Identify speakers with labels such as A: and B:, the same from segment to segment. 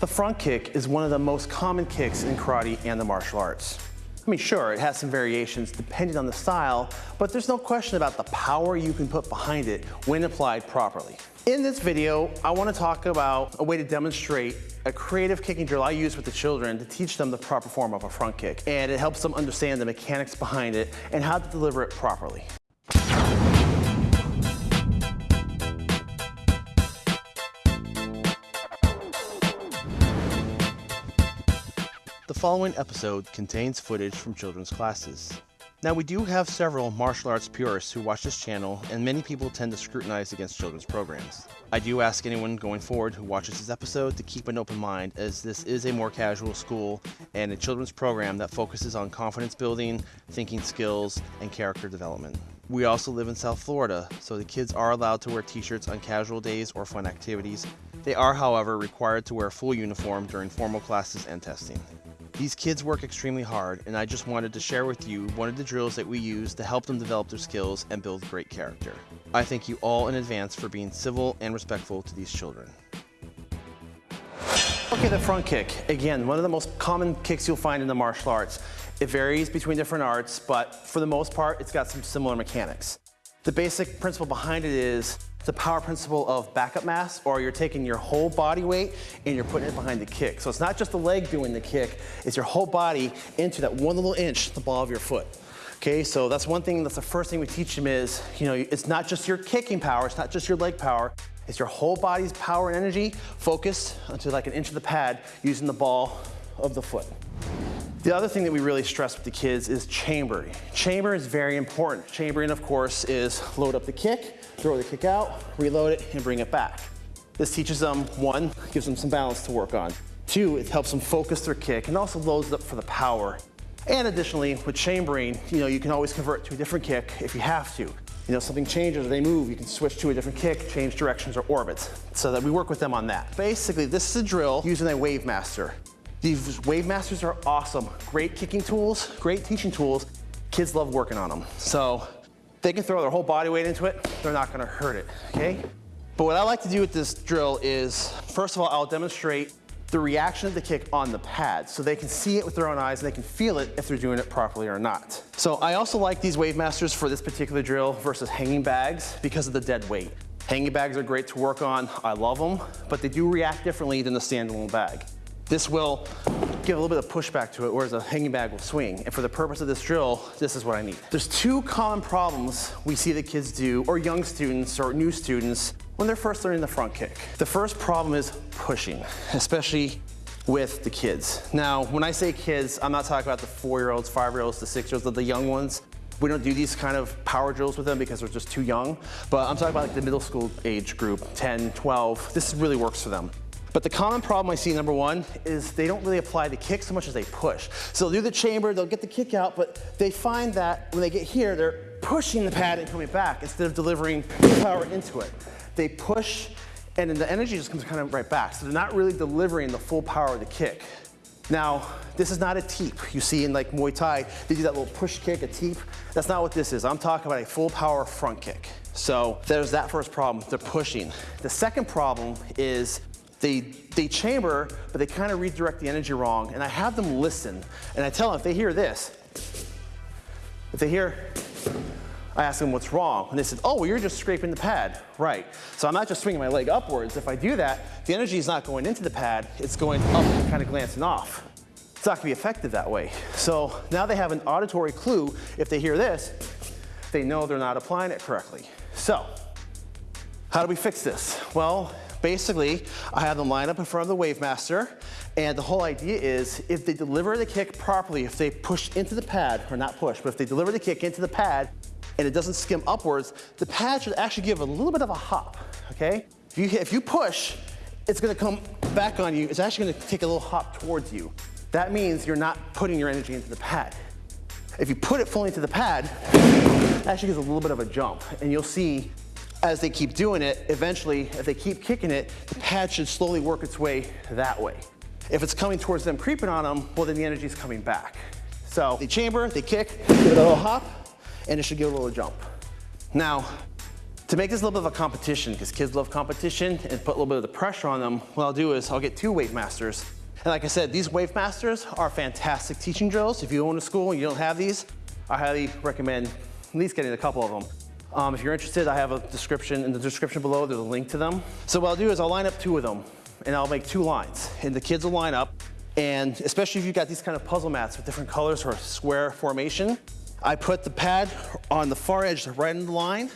A: The front kick is one of the most common kicks in karate and the martial arts. I mean, sure, it has some variations depending on the style, but there's no question about the power you can put behind it when applied properly. In this video, I want to talk about a way to demonstrate a creative kicking drill I use with the children to teach them the proper form of a front kick. And it helps them understand the mechanics behind it and how to deliver it properly. Following episode contains footage from children's classes. Now we do have several martial arts purists who watch this channel and many people tend to scrutinize against children's programs. I do ask anyone going forward who watches this episode to keep an open mind as this is a more casual school and a children's program that focuses on confidence building, thinking skills, and character development. We also live in South Florida, so the kids are allowed to wear t-shirts on casual days or fun activities. They are, however, required to wear full uniform during formal classes and testing. These kids work extremely hard, and I just wanted to share with you one of the drills that we use to help them develop their skills and build great character. I thank you all in advance for being civil and respectful to these children. Okay, the front kick. Again, one of the most common kicks you'll find in the martial arts. It varies between different arts, but for the most part, it's got some similar mechanics. The basic principle behind it is the power principle of backup mass, or you're taking your whole body weight and you're putting it behind the kick. So it's not just the leg doing the kick, it's your whole body into that one little inch, the ball of your foot. Okay, so that's one thing, that's the first thing we teach them is, you know, it's not just your kicking power, it's not just your leg power, it's your whole body's power and energy focused onto like an inch of the pad using the ball of the foot. The other thing that we really stress with the kids is chambering. Chamber is very important. Chambering, of course, is load up the kick, throw the kick out, reload it, and bring it back. This teaches them, one, gives them some balance to work on. Two, it helps them focus their kick and also loads up for the power. And additionally, with chambering, you know, you can always convert to a different kick if you have to. You know, something changes or they move, you can switch to a different kick, change directions or orbits. So that we work with them on that. Basically, this is a drill using a Wave Master. These Wave Masters are awesome. Great kicking tools, great teaching tools. Kids love working on them. So they can throw their whole body weight into it. They're not gonna hurt it, okay? But what I like to do with this drill is, first of all, I'll demonstrate the reaction of the kick on the pad so they can see it with their own eyes and they can feel it if they're doing it properly or not. So I also like these Wave Masters for this particular drill versus hanging bags because of the dead weight. Hanging bags are great to work on. I love them, but they do react differently than the standalone bag. This will give a little bit of pushback to it, whereas a hanging bag will swing. And for the purpose of this drill, this is what I need. There's two common problems we see the kids do, or young students or new students, when they're first learning the front kick. The first problem is pushing, especially with the kids. Now, when I say kids, I'm not talking about the four-year-olds, five-year-olds, the six-year-olds, the young ones. We don't do these kind of power drills with them because they're just too young. But I'm talking about like the middle school age group, 10, 12. This really works for them. But the common problem I see, number one, is they don't really apply the kick so much as they push. So they'll do the chamber, they'll get the kick out, but they find that when they get here, they're pushing the pad and coming back instead of delivering power into it. They push and then the energy just comes kind of right back. So they're not really delivering the full power of the kick. Now, this is not a teep. You see in like Muay Thai, they do that little push kick, a teep. That's not what this is. I'm talking about a full power front kick. So there's that first problem, they're pushing. The second problem is they, they chamber, but they kind of redirect the energy wrong. And I have them listen. And I tell them, if they hear this, if they hear, I ask them what's wrong. And they said, oh, well, you're just scraping the pad. Right. So I'm not just swinging my leg upwards. If I do that, the energy is not going into the pad. It's going up and kind of glancing off. It's not going to be effective that way. So now they have an auditory clue. If they hear this, they know they're not applying it correctly. So how do we fix this? Well, Basically, I have them line up in front of the Wave Master, and the whole idea is if they deliver the kick properly, if they push into the pad, or not push, but if they deliver the kick into the pad and it doesn't skim upwards, the pad should actually give a little bit of a hop, okay? If you, if you push, it's gonna come back on you. It's actually gonna take a little hop towards you. That means you're not putting your energy into the pad. If you put it fully into the pad, it actually gives a little bit of a jump, and you'll see as they keep doing it, eventually, if they keep kicking it, the pad should slowly work its way that way. If it's coming towards them, creeping on them, well, then the energy is coming back. So they chamber, they kick, give it a little hop, and it should give a little jump. Now, To make this a little bit of a competition, because kids love competition and put a little bit of the pressure on them, what I'll do is I'll get two Wave Masters. And like I said, these Wave Masters are fantastic teaching drills. If you own a school and you don't have these, I highly recommend at least getting a couple of them. Um, if you're interested, I have a description, in the description below, there's a link to them. So what I'll do is I'll line up two of them and I'll make two lines. And the kids will line up and especially if you've got these kind of puzzle mats with different colors or square formation, I put the pad on the far edge right in the line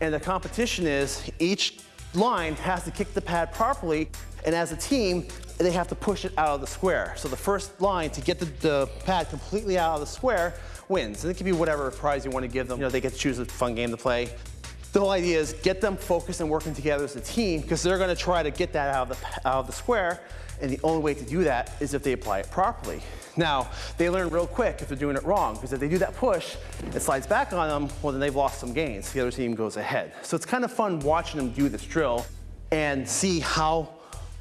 A: and the competition is each line has to kick the pad properly and as a team, they have to push it out of the square. So the first line to get the, the pad completely out of the square wins. And it can be whatever prize you want to give them. You know, they get to choose a fun game to play. The whole idea is get them focused and working together as a team because they're going to try to get that out of, the, out of the square and the only way to do that is if they apply it properly. Now, they learn real quick if they're doing it wrong because if they do that push, it slides back on them, well then they've lost some gains. The other team goes ahead. So it's kind of fun watching them do this drill and see how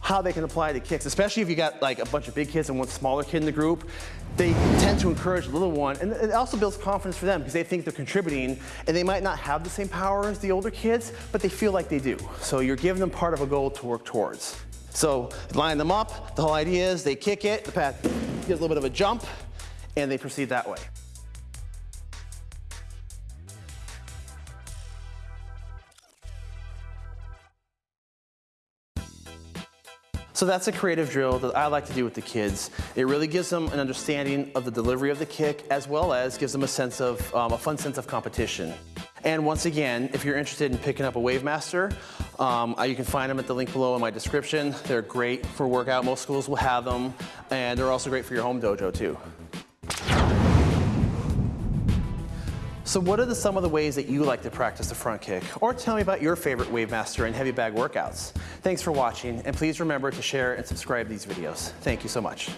A: how they can apply the kicks, especially if you got like a bunch of big kids and one smaller kid in the group. They tend to encourage the little one, and it also builds confidence for them because they think they're contributing, and they might not have the same power as the older kids, but they feel like they do. So you're giving them part of a goal to work towards. So line them up, the whole idea is they kick it, the pad gets a little bit of a jump, and they proceed that way. So that's a creative drill that I like to do with the kids. It really gives them an understanding of the delivery of the kick as well as gives them a sense of, um, a fun sense of competition. And once again, if you're interested in picking up a Wavemaster, um, uh, you can find them at the link below in my description. They're great for workout. Most schools will have them. And they're also great for your home dojo too. So what are the, some of the ways that you like to practice the front kick? Or tell me about your favorite Wavemaster and heavy bag workouts. Thanks for watching, and please remember to share and subscribe these videos. Thank you so much.